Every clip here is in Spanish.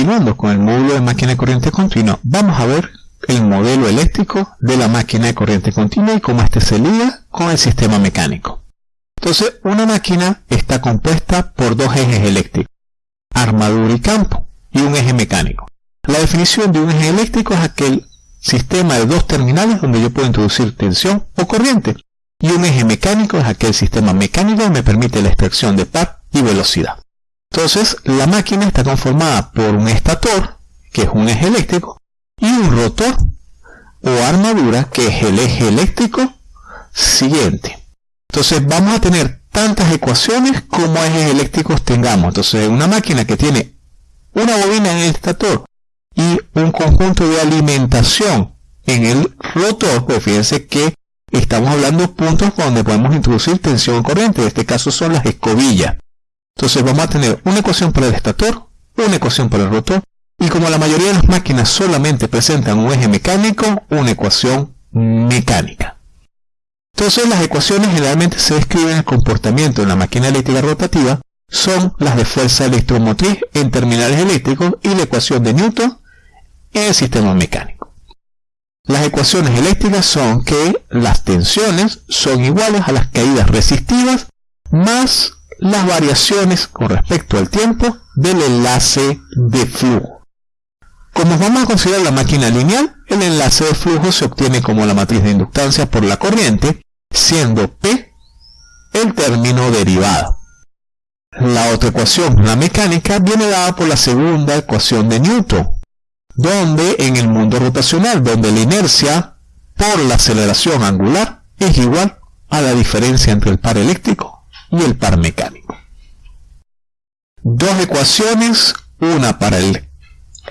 continuando con el módulo de máquina de corriente continua, vamos a ver el modelo eléctrico de la máquina de corriente continua y cómo este se liga con el sistema mecánico. Entonces, una máquina está compuesta por dos ejes eléctricos, armadura y campo, y un eje mecánico. La definición de un eje eléctrico es aquel sistema de dos terminales donde yo puedo introducir tensión o corriente, y un eje mecánico es aquel sistema mecánico que me permite la extracción de par y velocidad. Entonces, la máquina está conformada por un estator, que es un eje eléctrico, y un rotor o armadura, que es el eje eléctrico siguiente. Entonces, vamos a tener tantas ecuaciones como ejes eléctricos tengamos. Entonces, una máquina que tiene una bobina en el estator y un conjunto de alimentación en el rotor, pues fíjense que estamos hablando de puntos donde podemos introducir tensión corriente, en este caso son las escobillas. Entonces vamos a tener una ecuación para el estator, una ecuación para el rotor, y como la mayoría de las máquinas solamente presentan un eje mecánico, una ecuación mecánica. Entonces las ecuaciones generalmente se describen el comportamiento de la máquina eléctrica rotativa, son las de fuerza electromotriz en terminales eléctricos y la ecuación de Newton en el sistema mecánico. Las ecuaciones eléctricas son que las tensiones son iguales a las caídas resistivas más las variaciones con respecto al tiempo del enlace de flujo. Como vamos a considerar la máquina lineal, el enlace de flujo se obtiene como la matriz de inductancia por la corriente, siendo P el término derivado. La otra ecuación, la mecánica, viene dada por la segunda ecuación de Newton, donde en el mundo rotacional, donde la inercia por la aceleración angular es igual a la diferencia entre el par eléctrico y el par mecánico. Dos ecuaciones, una para el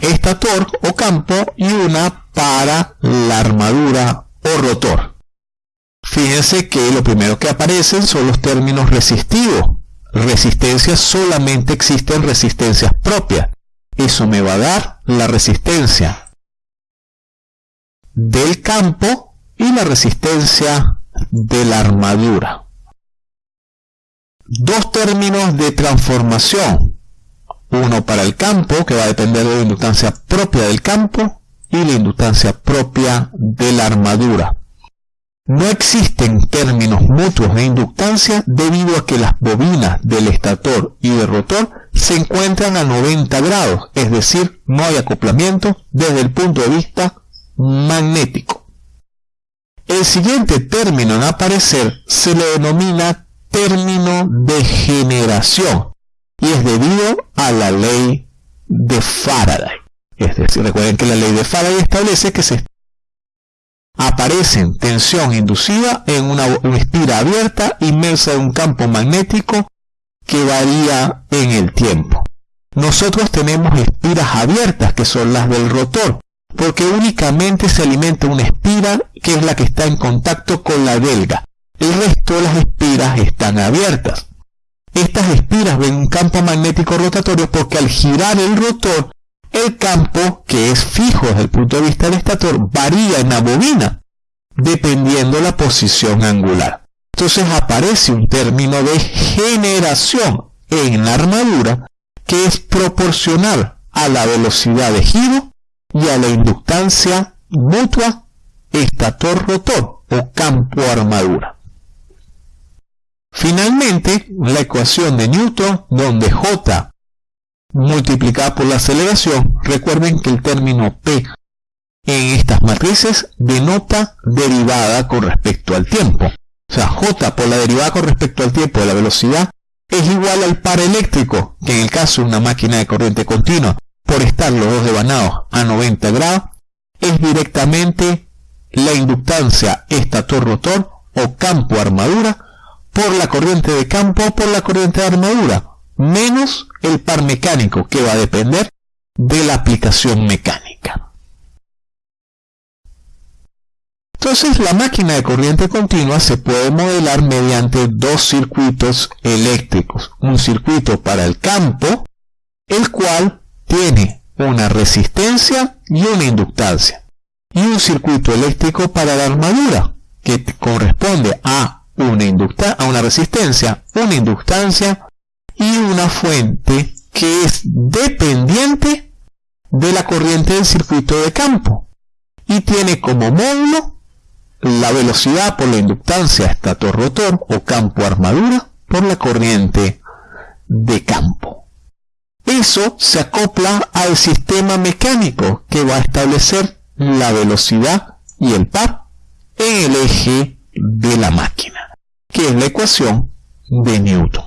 estator o campo y una para la armadura o rotor. Fíjense que lo primero que aparecen son los términos resistivos. Resistencias solamente existen resistencias propias. Eso me va a dar la resistencia del campo y la resistencia de la armadura. Dos términos de transformación. Uno para el campo, que va a depender de la inductancia propia del campo, y la inductancia propia de la armadura. No existen términos mutuos de inductancia debido a que las bobinas del estator y del rotor se encuentran a 90 grados, es decir, no hay acoplamiento desde el punto de vista magnético. El siguiente término en aparecer se le denomina término de generación y es debido a la ley de Faraday. Es decir, recuerden que la ley de Faraday establece que se aparecen tensión inducida en una, espira abierta inmersa en un campo magnético que varía en el tiempo. Nosotros tenemos espiras abiertas que son las del rotor, porque únicamente se alimenta una espira que es la que está en contacto con la delga. El resto de las espiras están abiertas. Estas espiras ven un campo magnético rotatorio porque al girar el rotor el campo, que es fijo desde el punto de vista del estator, varía en la bobina, dependiendo la posición angular. Entonces aparece un término de generación en la armadura que es proporcional a la velocidad de giro y a la inductancia mutua estator-rotor o campo-armadura. Finalmente, la ecuación de Newton, donde J multiplicada por la aceleración, recuerden que el término P en estas matrices denota derivada con respecto al tiempo. O sea, J por la derivada con respecto al tiempo de la velocidad es igual al par eléctrico, que en el caso de una máquina de corriente continua, por estar los dos devanados a 90 grados, es directamente la inductancia estator-rotor o campo-armadura por la corriente de campo o por la corriente de armadura, menos el par mecánico que va a depender de la aplicación mecánica. Entonces la máquina de corriente continua se puede modelar mediante dos circuitos eléctricos. Un circuito para el campo, el cual tiene una resistencia y una inductancia. Y un circuito eléctrico para la armadura, que corresponde a una, una resistencia, una inductancia y una fuente que es dependiente de la corriente del circuito de campo y tiene como módulo la velocidad por la inductancia estator-rotor o campo-armadura por la corriente de campo. Eso se acopla al sistema mecánico que va a establecer la velocidad y el par en el eje de la máquina, que es la ecuación de Newton.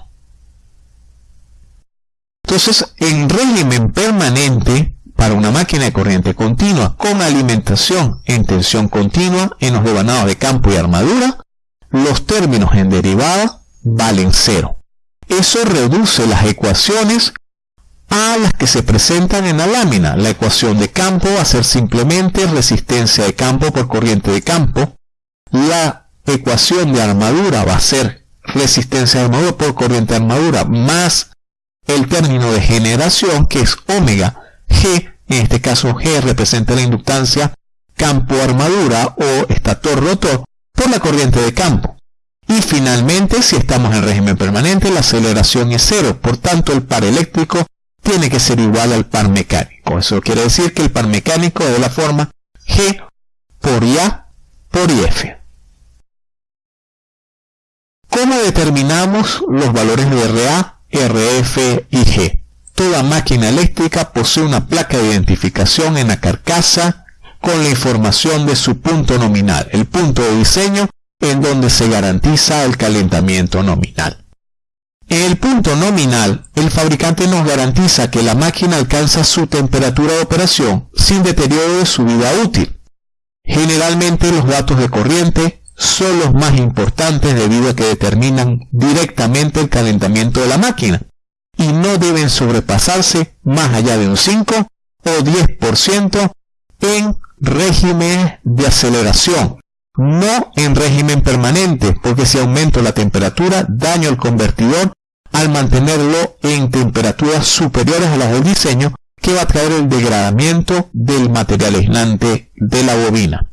Entonces, en régimen permanente, para una máquina de corriente continua con alimentación en tensión continua en los devanados de campo y armadura, los términos en derivada valen cero. Eso reduce las ecuaciones a las que se presentan en la lámina. La ecuación de campo va a ser simplemente resistencia de campo por corriente de campo. La ecuación de armadura va a ser resistencia de armadura por corriente de armadura más el término de generación que es omega G en este caso G representa la inductancia campo-armadura o estator-rotor por la corriente de campo. Y finalmente, si estamos en régimen permanente, la aceleración es cero, por tanto el par eléctrico tiene que ser igual al par mecánico. Eso quiere decir que el par mecánico es de la forma G por IA por IF. ¿Cómo determinamos los valores de RA, RF y G? Toda máquina eléctrica posee una placa de identificación en la carcasa con la información de su punto nominal, el punto de diseño en donde se garantiza el calentamiento nominal. En el punto nominal, el fabricante nos garantiza que la máquina alcanza su temperatura de operación sin deterioro de su vida útil. Generalmente los datos de corriente son los más importantes debido a que determinan directamente el calentamiento de la máquina y no deben sobrepasarse más allá de un 5 o 10% en régimen de aceleración, no en régimen permanente, porque si aumento la temperatura daño al convertidor al mantenerlo en temperaturas superiores a las del diseño que va a traer el degradamiento del material aislante de la bobina.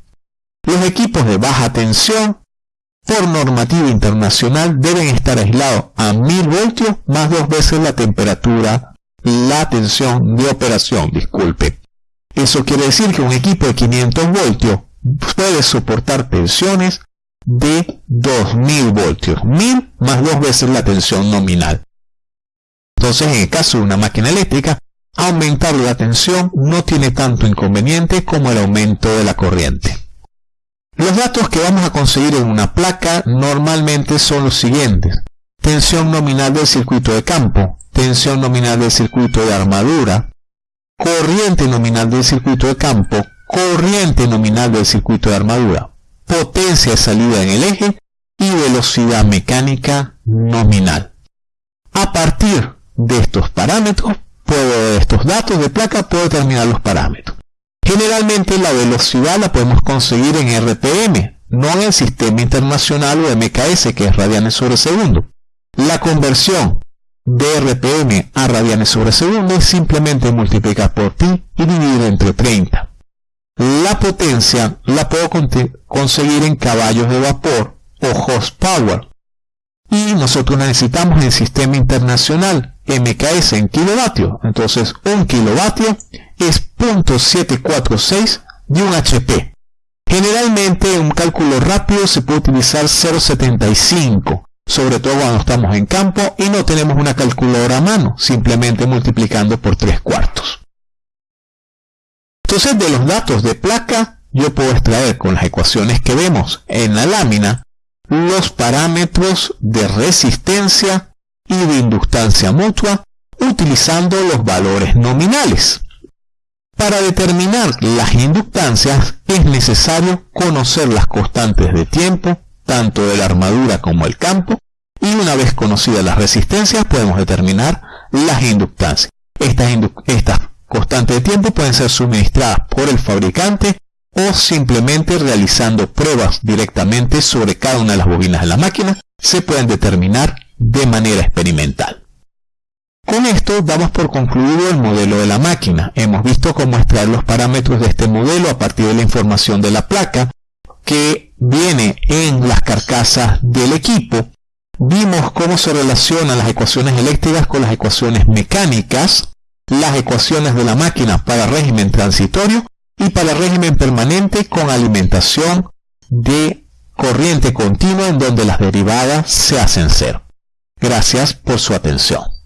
Los equipos de baja tensión por normativa internacional deben estar aislados a 1000 voltios más dos veces la temperatura, la tensión de operación, disculpe. Eso quiere decir que un equipo de 500 voltios puede soportar tensiones de 2000 voltios, 1000 más dos veces la tensión nominal. Entonces, en el caso de una máquina eléctrica, aumentar la tensión no tiene tanto inconveniente como el aumento de la corriente. Los datos que vamos a conseguir en una placa normalmente son los siguientes. Tensión nominal del circuito de campo, tensión nominal del circuito de armadura, corriente nominal del circuito de campo, corriente nominal del circuito de armadura, potencia de salida en el eje y velocidad mecánica nominal. A partir de estos parámetros, puedo, de estos datos de placa, puedo determinar los parámetros. Generalmente la velocidad la podemos conseguir en RPM, no en el sistema internacional o MKS que es radianes sobre segundo. La conversión de RPM a radianes sobre segundo es simplemente multiplicar por pi y dividir entre 30. La potencia la puedo conseguir en caballos de vapor o horsepower. Y nosotros necesitamos el sistema internacional MKS en kilovatios. Entonces, un kilovatio es 0.746 de un HP. Generalmente en un cálculo rápido se puede utilizar 0.75, sobre todo cuando estamos en campo y no tenemos una calculadora a mano, simplemente multiplicando por 3 cuartos. Entonces de los datos de placa yo puedo extraer con las ecuaciones que vemos en la lámina los parámetros de resistencia y de inductancia mutua utilizando los valores nominales. Para determinar las inductancias es necesario conocer las constantes de tiempo, tanto de la armadura como el campo, y una vez conocidas las resistencias podemos determinar las inductancias. Estas, estas constantes de tiempo pueden ser suministradas por el fabricante o simplemente realizando pruebas directamente sobre cada una de las bobinas de la máquina se pueden determinar de manera experimental. Con esto damos por concluido el modelo de la máquina. Hemos visto cómo extraer los parámetros de este modelo a partir de la información de la placa que viene en las carcasas del equipo. Vimos cómo se relacionan las ecuaciones eléctricas con las ecuaciones mecánicas las ecuaciones de la máquina para régimen transitorio y para régimen permanente con alimentación de corriente continua en donde las derivadas se hacen cero. Gracias por su atención.